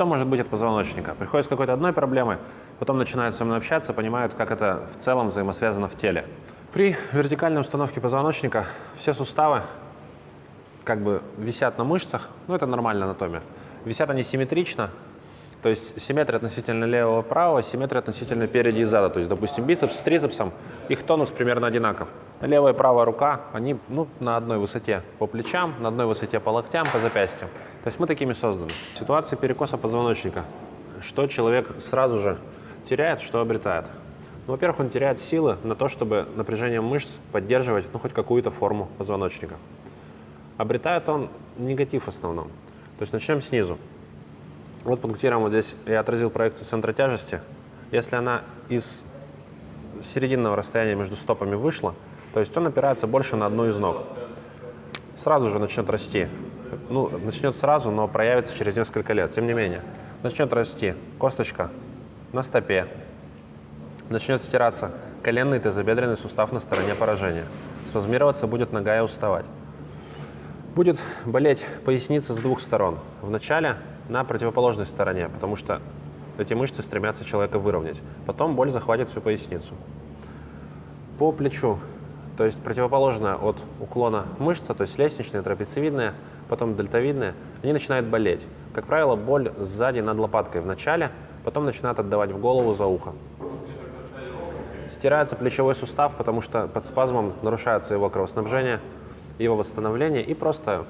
Что может быть от позвоночника? Приходят с какой-то одной проблемой, потом начинают со мной общаться, понимают, как это в целом взаимосвязано в теле. При вертикальной установке позвоночника все суставы как бы висят на мышцах, ну это нормальная анатомия. Висят они симметрично, то есть симметрия относительно левого правого, симметрия относительно переди и зада. То есть, допустим, бицепс с трицепсом, их тонус примерно одинаков. Левая и правая рука, они ну, на одной высоте по плечам, на одной высоте по локтям, по запястьям. То есть мы такими созданы. Ситуация перекоса позвоночника. Что человек сразу же теряет, что обретает? Ну, во-первых, он теряет силы на то, чтобы напряжением мышц поддерживать ну, хоть какую-то форму позвоночника. Обретает он негатив в основном. То есть начнем снизу. Вот пунктиром вот здесь я отразил проекцию центра тяжести. Если она из серединного расстояния между стопами вышла, то есть он опирается больше на одну из ног. Сразу же начнет расти. Ну, начнет сразу, но проявится через несколько лет. Тем не менее, начнет расти косточка на стопе, начнет стираться коленный и тазобедренный сустав на стороне поражения. Спазмироваться будет нога и уставать. Будет болеть поясница с двух сторон. Вначале на противоположной стороне, потому что эти мышцы стремятся человека выровнять. Потом боль захватит всю поясницу. По плечу, то есть противоположная от уклона мышца, то есть лестничная, трапециевидная, потом дельтовидная, они начинают болеть. Как правило, боль сзади над лопаткой в начале, потом начинает отдавать в голову за ухо. Стирается плечевой сустав, потому что под спазмом нарушается его кровоснабжение, его восстановление, и просто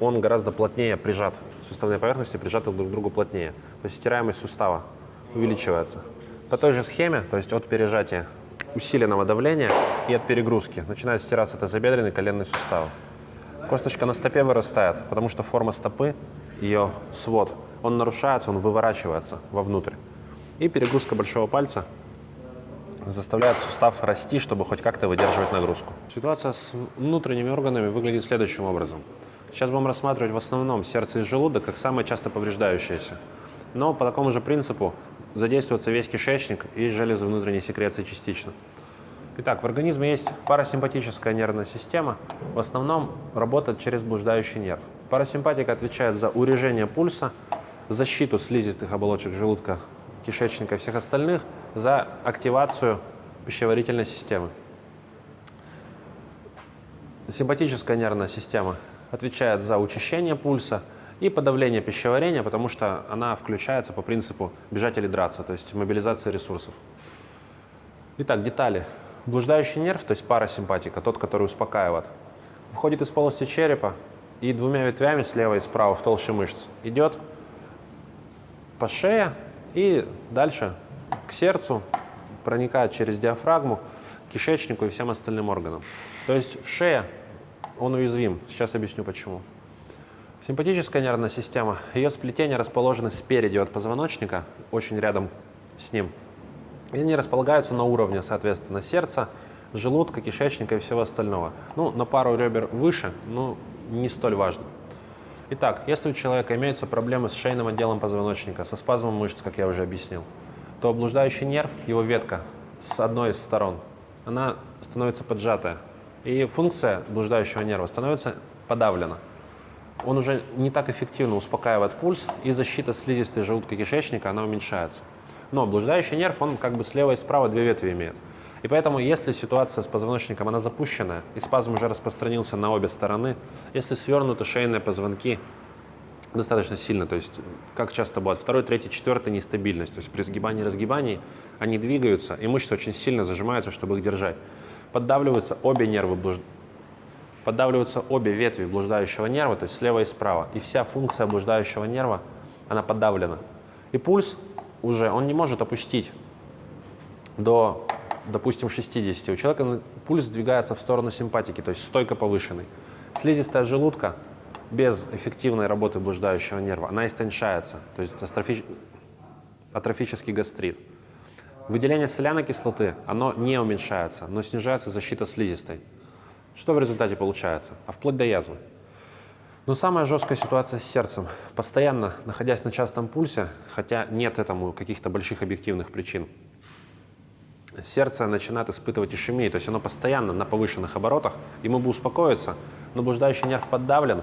он гораздо плотнее прижат суставные поверхности прижаты друг к другу плотнее. То есть стираемость сустава увеличивается. По той же схеме, то есть от пережатия усиленного давления и от перегрузки начинает стираться тазобедренный коленный сустав. Косточка на стопе вырастает, потому что форма стопы, ее свод, он нарушается, он выворачивается вовнутрь. И перегрузка большого пальца заставляет сустав расти, чтобы хоть как-то выдерживать нагрузку. Ситуация с внутренними органами выглядит следующим образом. Сейчас будем рассматривать в основном сердце и желудок как самые часто повреждающиеся. Но по такому же принципу задействуется весь кишечник и железы внутренней секреции частично. Итак, в организме есть парасимпатическая нервная система. В основном работает через блуждающий нерв. Парасимпатика отвечает за урежение пульса, защиту слизистых оболочек желудка, кишечника и всех остальных, за активацию пищеварительной системы. Симпатическая нервная система отвечает за учащение пульса и подавление пищеварения, потому что она включается по принципу бежать или драться, то есть мобилизация ресурсов. Итак, детали. Блуждающий нерв, то есть парасимпатика, тот, который успокаивает, входит из полости черепа и двумя ветвями слева и справа в толще мышц идет по шее и дальше к сердцу, проникает через диафрагму, кишечнику и всем остальным органам. То есть в шее он уязвим. Сейчас объясню почему. Симпатическая нервная система, ее сплетения расположены спереди от позвоночника, очень рядом с ним. И они располагаются на уровне, соответственно, сердца, желудка, кишечника и всего остального. Ну, на пару ребер выше, но не столь важно. Итак, если у человека имеются проблемы с шейным отделом позвоночника, со спазмом мышц, как я уже объяснил, то облуждающий нерв, его ветка с одной из сторон, она становится поджатая, и функция блуждающего нерва становится подавлена. Он уже не так эффективно успокаивает пульс, и защита слизистой желудка кишечника, она уменьшается. Но блуждающий нерв, он как бы слева и справа две ветви имеет. И поэтому, если ситуация с позвоночником, она запущенная, и спазм уже распространился на обе стороны, если свернуты шейные позвонки достаточно сильно, то есть как часто бывает, второй, третий, четвертый нестабильность, то есть при сгибании и разгибании они двигаются, и мышцы очень сильно зажимаются, чтобы их держать поддавливаются обе нервы, блуж... поддавливаются обе ветви блуждающего нерва, то есть слева и справа. И вся функция блуждающего нерва, она подавлена. И пульс уже, он не может опустить до, допустим, 60. У человека пульс сдвигается в сторону симпатики, то есть стойко повышенный. Слизистая желудка без эффективной работы блуждающего нерва, она истончается, то есть астрофи... атрофический гастрит. Выделение соляной кислоты, оно не уменьшается, но снижается защита слизистой. Что в результате получается? А вплоть до язвы. Но самая жесткая ситуация с сердцем. Постоянно находясь на частом пульсе, хотя нет этому каких-то больших объективных причин, сердце начинает испытывать ишемию, то есть оно постоянно на повышенных оборотах, ему бы успокоиться, но блуждающий нерв поддавлен,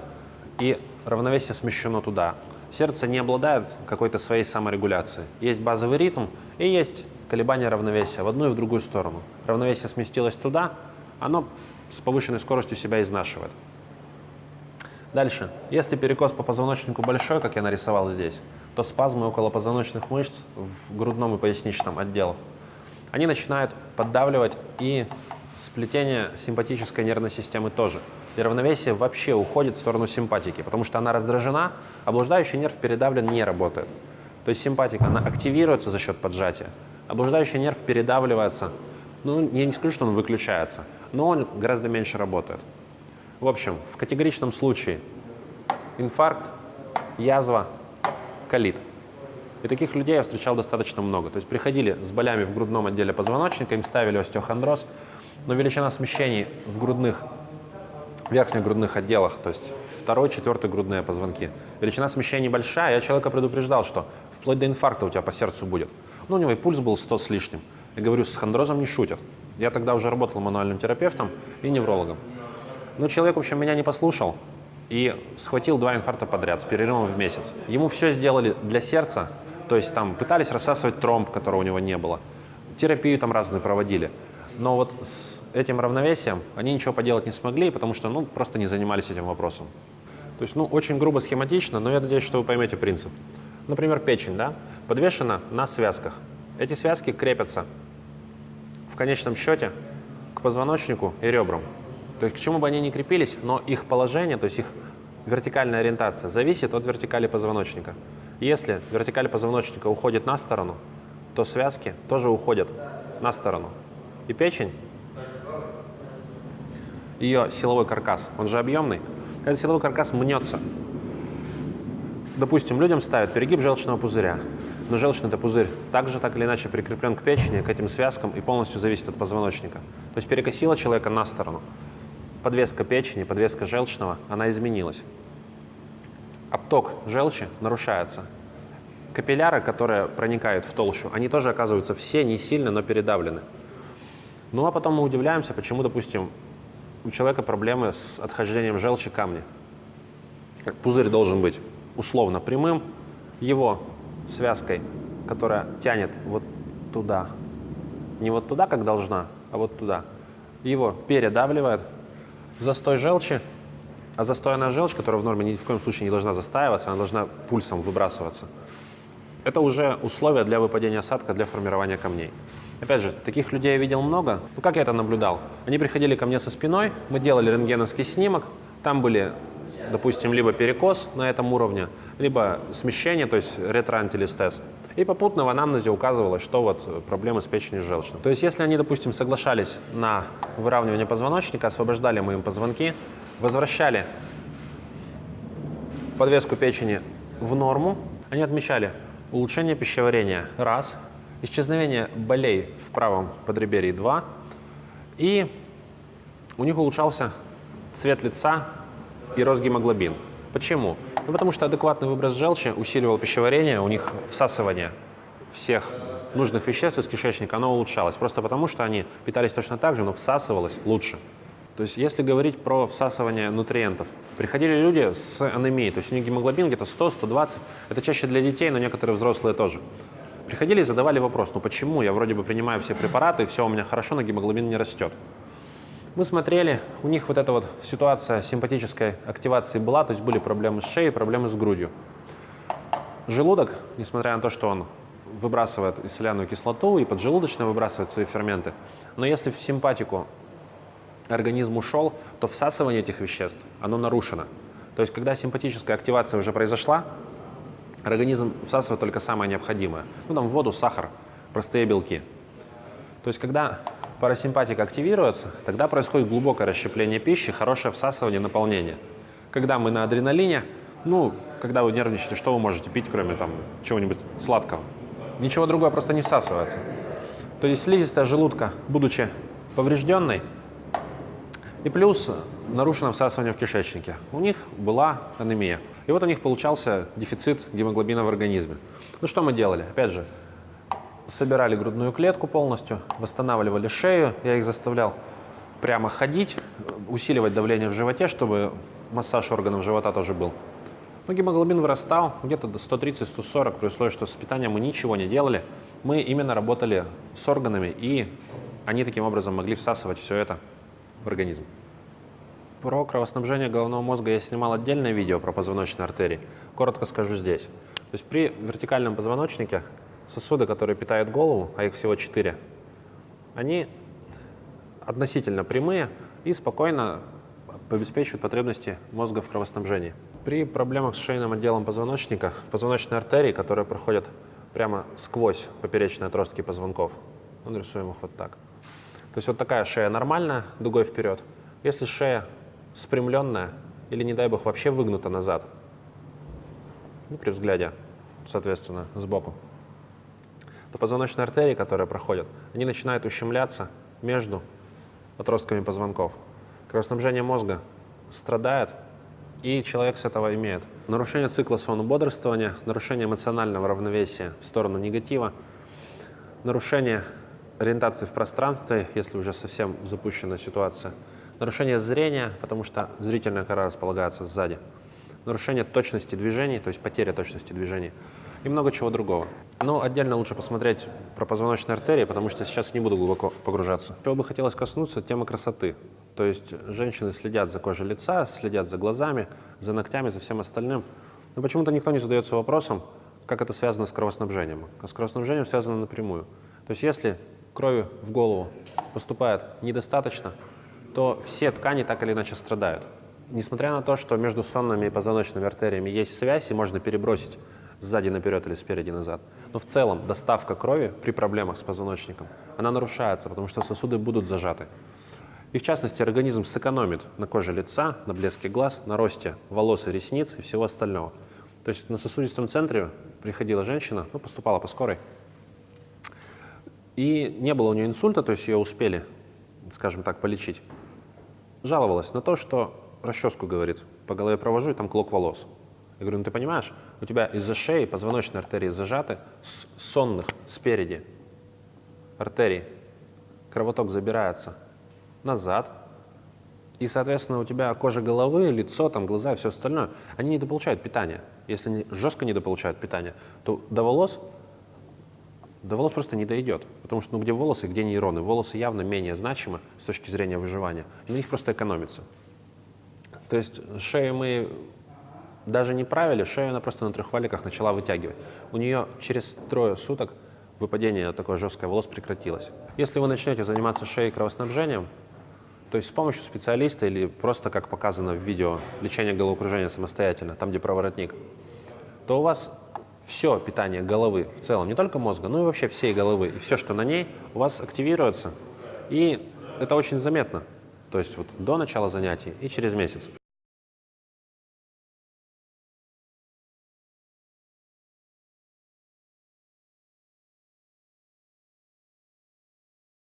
и равновесие смещено туда. сердце не обладает какой-то своей саморегуляцией. Есть базовый ритм и есть колебания равновесия в одну и в другую сторону. Равновесие сместилось туда, оно с повышенной скоростью себя изнашивает. Дальше. Если перекос по позвоночнику большой, как я нарисовал здесь, то спазмы около позвоночных мышц в грудном и поясничном отделах, они начинают поддавливать и сплетение симпатической нервной системы тоже. И равновесие вообще уходит в сторону симпатики, потому что она раздражена, а нерв передавлен не работает. То есть симпатика, она активируется за счет поджатия, а блуждающий нерв передавливается. Ну, я не скажу, что он выключается, но он гораздо меньше работает. В общем, в категоричном случае инфаркт, язва, колит. И таких людей я встречал достаточно много. То есть приходили с болями в грудном отделе позвоночника, им ставили остеохондроз, но величина смещений в грудных, верхних грудных отделах, то есть второй, четвертый грудные позвонки, величина смещений большая, я человека предупреждал, что вплоть до инфаркта у тебя по сердцу будет. Ну, у него и пульс был 100 с лишним. Я говорю, с хондрозом не шутят. Я тогда уже работал мануальным терапевтом и неврологом. Но человек, в общем, меня не послушал и схватил два инфаркта подряд с перерывом в месяц. Ему все сделали для сердца, то есть там пытались рассасывать тромб, которого у него не было. Терапию там разную проводили. Но вот с этим равновесием они ничего поделать не смогли, потому что ну, просто не занимались этим вопросом. То есть, ну, очень грубо схематично, но я надеюсь, что вы поймете принцип. Например, печень, да, подвешена на связках. Эти связки крепятся в конечном счете к позвоночнику и ребрам. То есть к чему бы они ни крепились, но их положение, то есть их вертикальная ориентация зависит от вертикали позвоночника. Если вертикаль позвоночника уходит на сторону, то связки тоже уходят на сторону. И печень, ее силовой каркас, он же объемный, когда силовой каркас мнется, допустим, людям ставят перегиб желчного пузыря, но желчный это пузырь также так или иначе прикреплен к печени, к этим связкам и полностью зависит от позвоночника. То есть перекосило человека на сторону подвеска печени, подвеска желчного, она изменилась. Отток желчи нарушается. Капилляры, которые проникают в толщу, они тоже оказываются все не сильно, но передавлены. Ну а потом мы удивляемся, почему, допустим, у человека проблемы с отхождением желчи камня. Пузырь должен быть условно прямым, его связкой, которая тянет вот туда, не вот туда, как должна, а вот туда, его передавливает, застой желчи, а застойная желчь, которая в норме ни в коем случае не должна застаиваться, она должна пульсом выбрасываться. Это уже условия для выпадения осадка, для формирования камней. Опять же, таких людей я видел много. Ну, как я это наблюдал? Они приходили ко мне со спиной, мы делали рентгеновский снимок, там были, допустим, либо перекос на этом уровне, либо смещение, то есть ретроантилистез. И попутно в анамнезе указывалось, что вот проблемы с печенью желчной. То есть если они, допустим, соглашались на выравнивание позвоночника, освобождали мы им позвонки, возвращали подвеску печени в норму, они отмечали улучшение пищеварения – раз, исчезновение болей в правом подреберье – два, и у них улучшался цвет лица и рост гемоглобин. Почему? Ну, потому что адекватный выброс желчи усиливал пищеварение, у них всасывание всех нужных веществ из кишечника, оно улучшалось. Просто потому, что они питались точно так же, но всасывалось лучше. То есть, если говорить про всасывание нутриентов, приходили люди с анемией, то есть у них гемоглобин где-то 100-120, это чаще для детей, но некоторые взрослые тоже. Приходили и задавали вопрос, ну почему я вроде бы принимаю все препараты, все у меня хорошо, но гемоглобин не растет. Мы смотрели, у них вот эта вот ситуация симпатической активации была, то есть были проблемы с шеей, проблемы с грудью. Желудок, несмотря на то, что он выбрасывает соляную кислоту, и поджелудочно выбрасывает свои ферменты, но если в симпатику организм ушел, то всасывание этих веществ, оно нарушено. То есть, когда симпатическая активация уже произошла, организм всасывает только самое необходимое. Ну, там воду, сахар, простые белки. То есть, когда парасимпатика активируется, тогда происходит глубокое расщепление пищи, хорошее всасывание, наполнение. Когда мы на адреналине, ну, когда вы нервничаете, что вы можете пить, кроме там чего-нибудь сладкого? Ничего другое просто не всасывается. То есть слизистая желудка, будучи поврежденной, и плюс нарушено всасывание в кишечнике. У них была анемия. И вот у них получался дефицит гемоглобина в организме. Ну что мы делали? Опять же, собирали грудную клетку полностью, восстанавливали шею, я их заставлял прямо ходить, усиливать давление в животе, чтобы массаж органов живота тоже был. Ну, гемоглобин вырастал где-то до 130-140, при условии, что с питанием мы ничего не делали. Мы именно работали с органами, и они таким образом могли всасывать все это в организм. Про кровоснабжение головного мозга я снимал отдельное видео про позвоночные артерии. Коротко скажу здесь. То есть при вертикальном позвоночнике сосуды, которые питают голову, а их всего четыре, они относительно прямые и спокойно обеспечивают потребности мозга в кровоснабжении. При проблемах с шейным отделом позвоночника, позвоночные артерии, которые проходят прямо сквозь поперечные отростки позвонков, мы нарисуем их вот так. То есть вот такая шея нормальная, дугой вперед. Если шея спрямленная или, не дай бог, вообще выгнута назад, ну, при взгляде, соответственно, сбоку, то позвоночные артерии, которые проходят, они начинают ущемляться между отростками позвонков. Кровоснабжение мозга страдает, и человек с этого имеет нарушение цикла сон-бодрствования, нарушение эмоционального равновесия в сторону негатива, нарушение ориентации в пространстве, если уже совсем запущена ситуация, нарушение зрения, потому что зрительная кора располагается сзади, нарушение точности движений, то есть потеря точности движений и много чего другого. Но отдельно лучше посмотреть про позвоночные артерии, потому что сейчас не буду глубоко погружаться. Чего бы хотелось коснуться, тема красоты. То есть женщины следят за кожей лица, следят за глазами, за ногтями, за всем остальным. Но почему-то никто не задается вопросом, как это связано с кровоснабжением. А с кровоснабжением связано напрямую. То есть если крови в голову поступает недостаточно, то все ткани так или иначе страдают. Несмотря на то, что между сонными и позвоночными артериями есть связь и можно перебросить сзади наперед или спереди назад. Но в целом доставка крови при проблемах с позвоночником, она нарушается, потому что сосуды будут зажаты. И в частности, организм сэкономит на коже лица, на блеске глаз, на росте волос и ресниц и всего остального. То есть на сосудистом центре приходила женщина, ну, поступала по скорой, и не было у нее инсульта, то есть ее успели, скажем так, полечить. Жаловалась на то, что расческу, говорит, по голове провожу, и там клок волос. Я говорю, ну ты понимаешь, у тебя из-за шеи позвоночные артерии зажаты, с сонных спереди артерий кровоток забирается назад, и, соответственно, у тебя кожа головы, лицо, там, глаза и все остальное, они недополучают питание. Если они жестко недополучают питание, то до волос, до волос просто не дойдет. Потому что ну, где волосы, где нейроны? Волосы явно менее значимы с точки зрения выживания. На них просто экономится. То есть шею мы даже не правили, шею она просто на трех валиках начала вытягивать. У нее через трое суток выпадение такое жесткое волос прекратилось. Если вы начнете заниматься шеей кровоснабжением, то есть с помощью специалиста или просто, как показано в видео, лечение головокружения самостоятельно, там, где проворотник, то у вас все питание головы в целом, не только мозга, но и вообще всей головы, и все, что на ней, у вас активируется. И это очень заметно. То есть вот до начала занятий и через месяц.